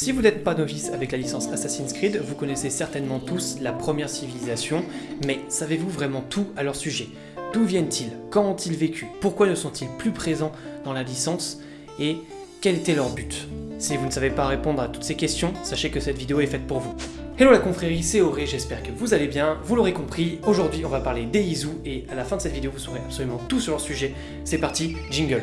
Si vous n'êtes pas novice avec la licence Assassin's Creed, vous connaissez certainement tous la première civilisation, mais savez-vous vraiment tout à leur sujet? D'où viennent-ils? Quand ont-ils vécu? Pourquoi ne sont-ils plus présents dans la licence? Et quel était leur but? Si vous ne savez pas répondre à toutes ces questions, sachez que cette vidéo est faite pour vous. Hello la confrérie, c'est Auré, j'espère que vous allez bien. Vous l'aurez compris, aujourd'hui on va parler des Izu et à la fin de cette vidéo vous saurez absolument tout sur leur sujet. C'est parti, jingle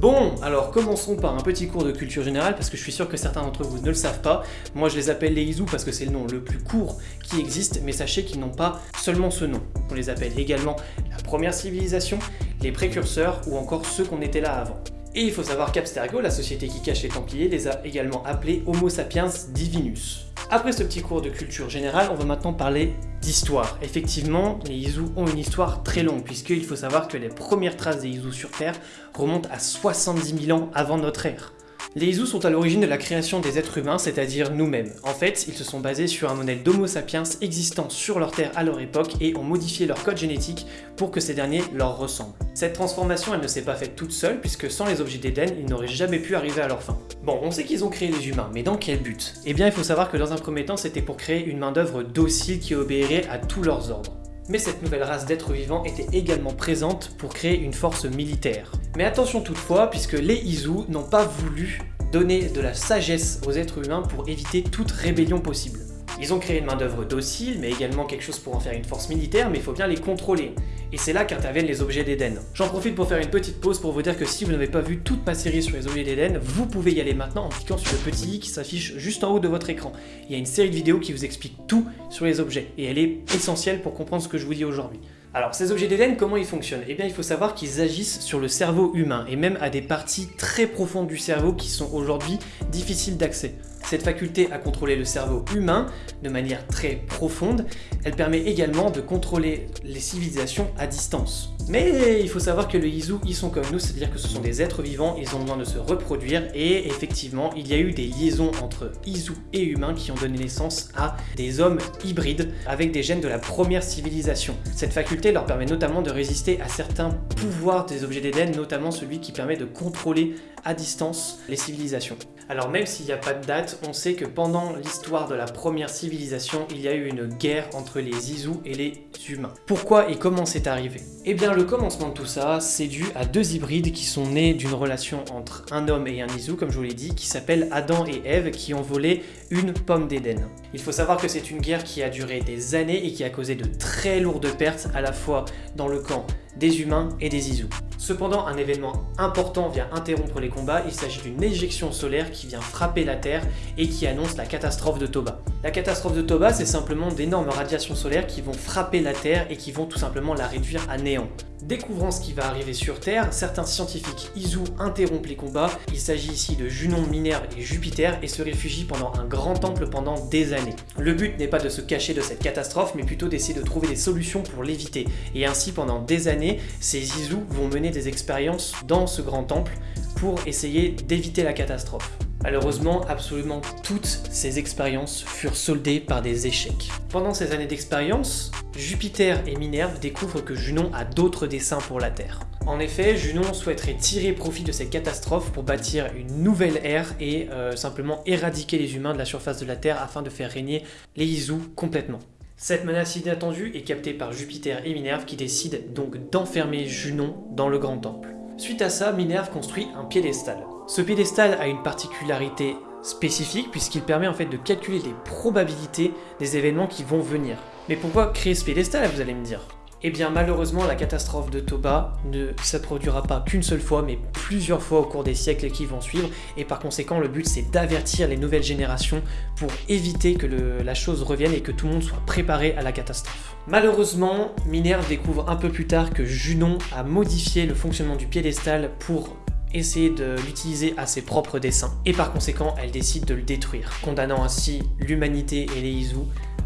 Bon, alors commençons par un petit cours de culture générale parce que je suis sûr que certains d'entre vous ne le savent pas. Moi je les appelle les Izu parce que c'est le nom le plus court qui existe, mais sachez qu'ils n'ont pas seulement ce nom. On les appelle également la première civilisation, les précurseurs ou encore ceux qu'on était là avant. Et il faut savoir qu'Abstergo, la société qui cache les Templiers, les a également appelés Homo sapiens divinus. Après ce petit cours de culture générale, on va maintenant parler d'histoire. Effectivement, les Izu ont une histoire très longue, puisqu'il faut savoir que les premières traces des Izu sur Terre remontent à 70 000 ans avant notre ère. Les Izu sont à l'origine de la création des êtres humains, c'est-à-dire nous-mêmes. En fait, ils se sont basés sur un modèle d'Homo sapiens existant sur leur Terre à leur époque et ont modifié leur code génétique pour que ces derniers leur ressemblent. Cette transformation, elle ne s'est pas faite toute seule, puisque sans les objets d'Éden, ils n'auraient jamais pu arriver à leur fin. Bon, on sait qu'ils ont créé les humains, mais dans quel but? Eh bien, il faut savoir que dans un premier temps, c'était pour créer une main-d'œuvre docile qui obéirait à tous leurs ordres mais cette nouvelle race d'êtres vivants était également présente pour créer une force militaire. Mais attention toutefois, puisque les Izu n'ont pas voulu donner de la sagesse aux êtres humains pour éviter toute rébellion possible. Ils ont créé une main-d'œuvre docile, mais également quelque chose pour en faire une force militaire, mais il faut bien les contrôler. Et c'est là qu'interviennent les objets d'Eden. J'en profite pour faire une petite pause pour vous dire que si vous n'avez pas vu toute ma série sur les objets d'Eden, vous pouvez y aller maintenant en cliquant sur le petit i qui s'affiche juste en haut de votre écran. Il y a une série de vidéos qui vous explique tout sur les objets, et elle est essentielle pour comprendre ce que je vous dis aujourd'hui. Alors, ces objets d'Eden, comment ils fonctionnent? Eh bien, il faut savoir qu'ils agissent sur le cerveau humain, et même à des parties très profondes du cerveau qui sont aujourd'hui difficiles d'accès. Cette faculté à contrôler le cerveau humain de manière très profonde, elle permet également de contrôler les civilisations à distance. Mais il faut savoir que les Izu, ils sont comme nous, c'est-à-dire que ce sont des êtres vivants, ils ont besoin de se reproduire, et effectivement, il y a eu des liaisons entre Izu et humains qui ont donné naissance à des hommes hybrides avec des gènes de la première civilisation. Cette faculté leur permet notamment de résister à certains pouvoirs des objets d'Éden, notamment celui qui permet de contrôler à distance les civilisations. Alors même s'il n'y a pas de date, on sait que pendant l'histoire de la première civilisation, il y a eu une guerre entre les Izu et les humains. Pourquoi et comment c'est arrivé? Eh bien le commencement de tout ça, c'est dû à deux hybrides qui sont nés d'une relation entre un homme et un Izu, comme je vous l'ai dit, qui s'appellent Adam et Ève, qui ont volé une pomme d'Éden. Il faut savoir que c'est une guerre qui a duré des années et qui a causé de très lourdes pertes à la fois dans le camp des humains et des Izu. Cependant, un événement important vient interrompre les combats, il s'agit d'une éjection solaire qui vient frapper la Terre et qui annonce la catastrophe de Toba. La catastrophe de Toba, c'est simplement d'énormes radiations solaires qui vont frapper la Terre et qui vont tout simplement la réduire à néant. Découvrant ce qui va arriver sur Terre, certains scientifiques Izu interrompent les combats, il s'agit ici de Junon, Minerve et Jupiter et se réfugient pendant un grand temple pendant des années. Le but n'est pas de se cacher de cette catastrophe, mais plutôt d'essayer de trouver des solutions pour l'éviter. Et ainsi, pendant des années, ces Izu vont mener des expériences dans ce grand temple pour essayer d'éviter la catastrophe. Malheureusement, absolument toutes ces expériences furent soldées par des échecs. Pendant ces années d'expérience, Jupiter et Minerve découvrent que Junon a d'autres desseins pour la Terre. En effet, Junon souhaiterait tirer profit de cette catastrophe pour bâtir une nouvelle ère et euh, simplement éradiquer les humains de la surface de la Terre afin de faire régner les Izu complètement. Cette menace inattendue est captée par Jupiter et Minerve qui décident donc d'enfermer Junon dans le Grand Temple. Suite à ça, Minerve construit un piédestal. Ce piédestal a une particularité spécifique puisqu'il permet en fait de calculer les probabilités des événements qui vont venir. Mais pourquoi créer ce piédestal, vous allez me dire? Eh bien malheureusement la catastrophe de Toba ne se produira pas qu'une seule fois mais plusieurs fois au cours des siècles qui vont suivre et par conséquent le but c'est d'avertir les nouvelles générations pour éviter que la chose revienne et que tout le monde soit préparé à la catastrophe. Malheureusement, Minerve découvre un peu plus tard que Junon a modifié le fonctionnement du piédestal pour essayer de l'utiliser à ses propres desseins, et par conséquent, elle décide de le détruire, condamnant ainsi l'humanité et les Izu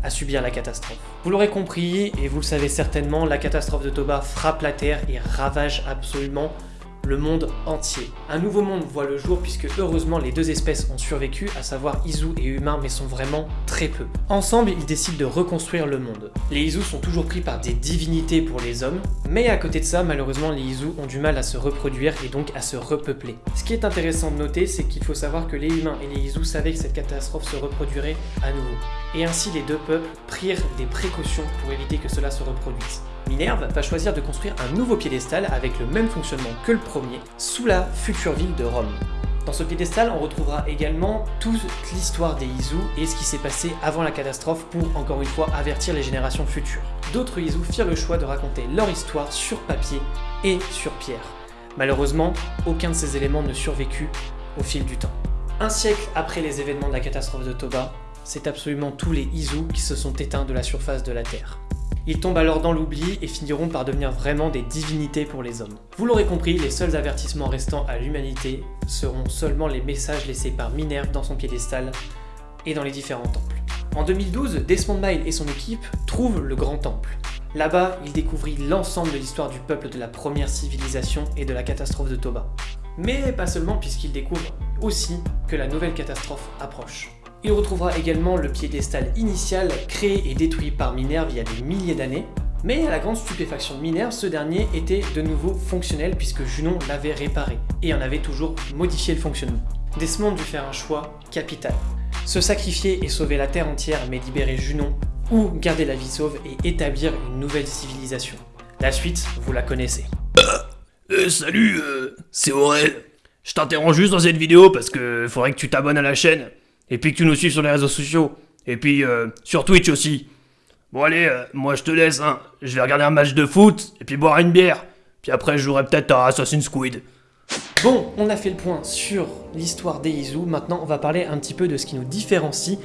à subir la catastrophe. Vous l'aurez compris, et vous le savez certainement, la catastrophe de Toba frappe la Terre et ravage absolument le monde entier. Un nouveau monde voit le jour puisque heureusement les deux espèces ont survécu, à savoir Izu et humains, mais sont vraiment très peu. Ensemble, ils décident de reconstruire le monde. Les Izu sont toujours pris par des divinités pour les hommes, mais à côté de ça, malheureusement, les Izu ont du mal à se reproduire et donc à se repeupler. Ce qui est intéressant de noter, c'est qu'il faut savoir que les humains et les Izu savaient que cette catastrophe se reproduirait à nouveau. Et ainsi, les deux peuples prirent des précautions pour éviter que cela se reproduise. Minerve va choisir de construire un nouveau piédestal avec le même fonctionnement que le premier, sous la future ville de Rome. Dans ce piédestal, on retrouvera également toute l'histoire des Izu et ce qui s'est passé avant la catastrophe pour, encore une fois, avertir les générations futures. D'autres Izu firent le choix de raconter leur histoire sur papier et sur pierre. Malheureusement, aucun de ces éléments ne survécut au fil du temps. Un siècle après les événements de la catastrophe de Toba, c'est absolument tous les Izu qui se sont éteints de la surface de la Terre. Ils tombent alors dans l'oubli et finiront par devenir vraiment des divinités pour les hommes. Vous l'aurez compris, les seuls avertissements restants à l'humanité seront seulement les messages laissés par Minerve dans son piédestal et dans les différents temples. En 2012, Desmond Miles et son équipe trouvent le Grand Temple. Là-bas, ils découvrent l'ensemble de l'histoire du peuple de la première civilisation et de la catastrophe de Toba. Mais pas seulement puisqu'ils découvrent aussi que la nouvelle catastrophe approche. Il retrouvera également le piédestal initial créé et détruit par Minerve il y a des milliers d'années, mais à la grande stupéfaction de Minerve, ce dernier était de nouveau fonctionnel puisque Junon l'avait réparé et en avait toujours modifié le fonctionnement. Desmond dut faire un choix capital. Se sacrifier et sauver la Terre entière mais libérer Junon, ou garder la vie sauve et établir une nouvelle civilisation. La suite, vous la connaissez. Euh, salut, euh, c'est Aurel. Je t'interromps juste dans cette vidéo parce que faudrait que tu t'abonnes à la chaîne. Et puis que tu nous suives sur les réseaux sociaux. Et puis euh, sur Twitch aussi. Bon allez, euh, moi je te laisse, hein. Je vais regarder un match de foot et puis boire une bière. Puis après je jouerai peut-être à Assassin's Creed. Bon, on a fait le point sur l'histoire des Izu, maintenant on va parler un petit peu de ce qui nous différencie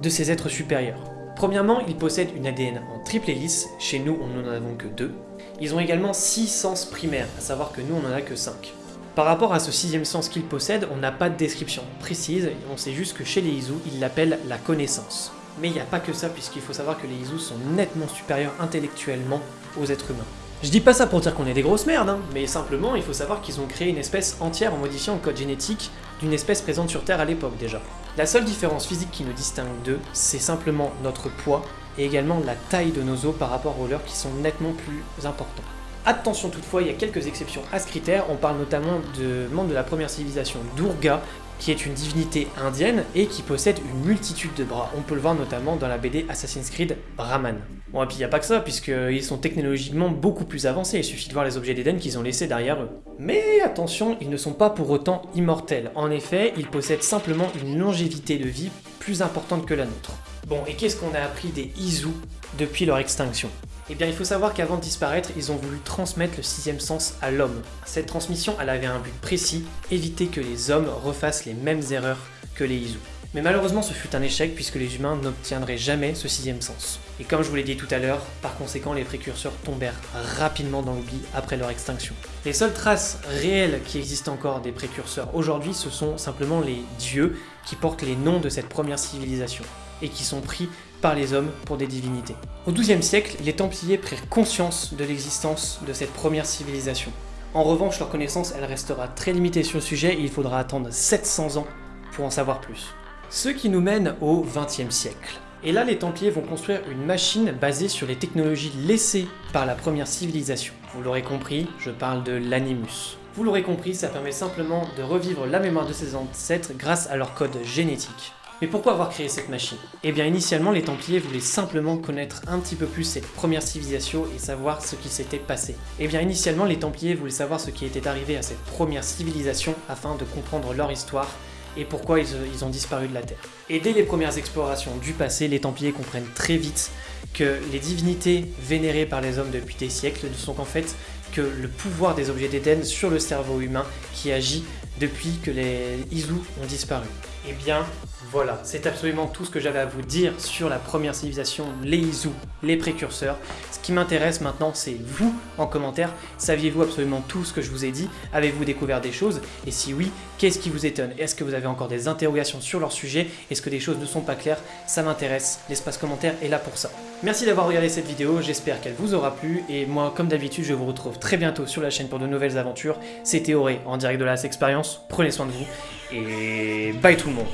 de ces êtres supérieurs. Premièrement, ils possèdent une ADN en triple hélice, chez nous on n'en avons que deux. Ils ont également 6 sens primaires, à savoir que nous on en a que 5. Par rapport à ce sixième sens qu'ils possèdent, on n'a pas de description précise, on sait juste que chez les Izu, ils l'appellent la connaissance. Mais il n'y a pas que ça, puisqu'il faut savoir que les Izu sont nettement supérieurs intellectuellement aux êtres humains. Je dis pas ça pour dire qu'on est des grosses merdes, hein, mais simplement il faut savoir qu'ils ont créé une espèce entière en modifiant le code génétique d'une espèce présente sur Terre à l'époque déjà. La seule différence physique qui nous distingue d'eux, c'est simplement notre poids et également la taille de nos os par rapport aux leurs qui sont nettement plus importants. Attention toutefois, il y a quelques exceptions à ce critère, on parle notamment de membres de la première civilisation Durga, qui est une divinité indienne et qui possède une multitude de bras. On peut le voir notamment dans la BD Assassin's Creed Brahman. Bon, et puis il n'y a pas que ça, puisqu'ils sont technologiquement beaucoup plus avancés, il suffit de voir les objets d'Éden qu'ils ont laissés derrière eux. Mais attention, ils ne sont pas pour autant immortels. En effet, ils possèdent simplement une longévité de vie plus importante que la nôtre. Bon, et qu'est-ce qu'on a appris des Izu depuis leur extinction? Eh bien, il faut savoir qu'avant de disparaître, ils ont voulu transmettre le sixième sens à l'homme. Cette transmission, elle avait un but précis, éviter que les hommes refassent les mêmes erreurs que les Izu. Mais malheureusement, ce fut un échec puisque les humains n'obtiendraient jamais ce sixième sens. Et comme je vous l'ai dit tout à l'heure, par conséquent, les précurseurs tombèrent rapidement dans l'oubli après leur extinction. Les seules traces réelles qui existent encore des précurseurs aujourd'hui, ce sont simplement les dieux qui portent les noms de cette première civilisation et qui sont pris par les hommes pour des divinités. Au XIIe siècle, les Templiers prirent conscience de l'existence de cette première civilisation. En revanche, leur connaissance, elle restera très limitée sur le sujet et il faudra attendre 700 ans pour en savoir plus. Ce qui nous mène au XXe siècle. Et là, les Templiers vont construire une machine basée sur les technologies laissées par la première civilisation. Vous l'aurez compris, je parle de l'animus. Vous l'aurez compris, ça permet simplement de revivre la mémoire de ses ancêtres grâce à leur code génétique. Mais pourquoi avoir créé cette machine? Eh bien initialement les Templiers voulaient simplement connaître un petit peu plus cette première civilisation et savoir ce qui s'était passé. Eh bien initialement les Templiers voulaient savoir ce qui était arrivé à cette première civilisation afin de comprendre leur histoire et pourquoi ils, ont disparu de la Terre. Et dès les premières explorations du passé, les Templiers comprennent très vite que les divinités vénérées par les hommes depuis des siècles ne sont qu'en fait que le pouvoir des objets d'Éden sur le cerveau humain qui agit depuis que les Izu ont disparu. Eh bien, voilà, c'est absolument tout ce que j'avais à vous dire sur la première civilisation, les Izu, les précurseurs. Ce qui m'intéresse maintenant, c'est vous en commentaire. Saviez-vous absolument tout ce que je vous ai dit? Avez-vous découvert des choses? Et si oui, qu'est-ce qui vous étonne? Est-ce que vous avez encore des interrogations sur leur sujet? Est-ce que des choses ne sont pas claires? Ça m'intéresse, l'espace commentaire est là pour ça. Merci d'avoir regardé cette vidéo, j'espère qu'elle vous aura plu, et moi, comme d'habitude, je vous retrouve très bientôt sur la chaîne pour de nouvelles aventures. C'était Auré, en direct de la Expérience, prenez soin de vous, et bye tout le monde.